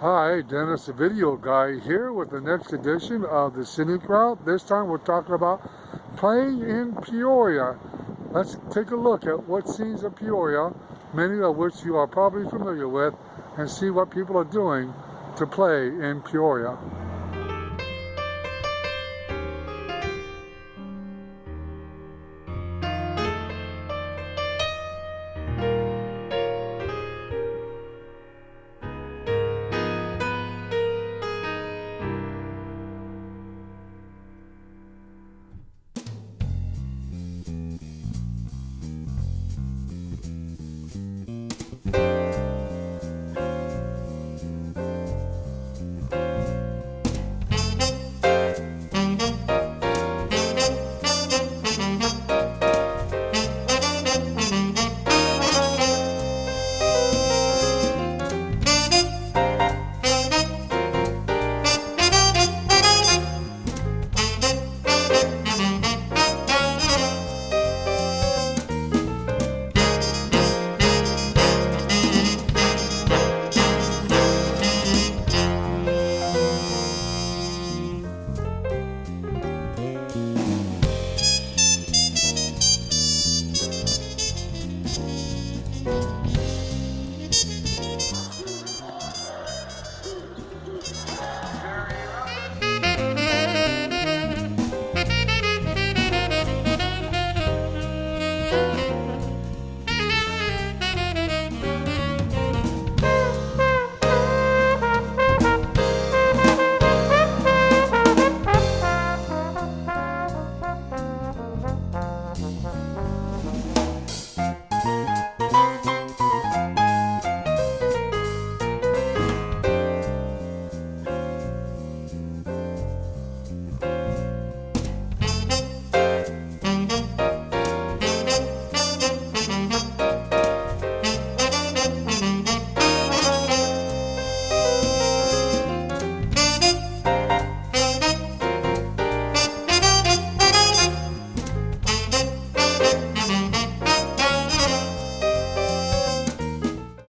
Hi, Dennis the Video Guy here with the next edition of the Scenic Route. This time we're talking about playing in Peoria. Let's take a look at what scenes of Peoria, many of which you are probably familiar with, and see what people are doing to play in Peoria.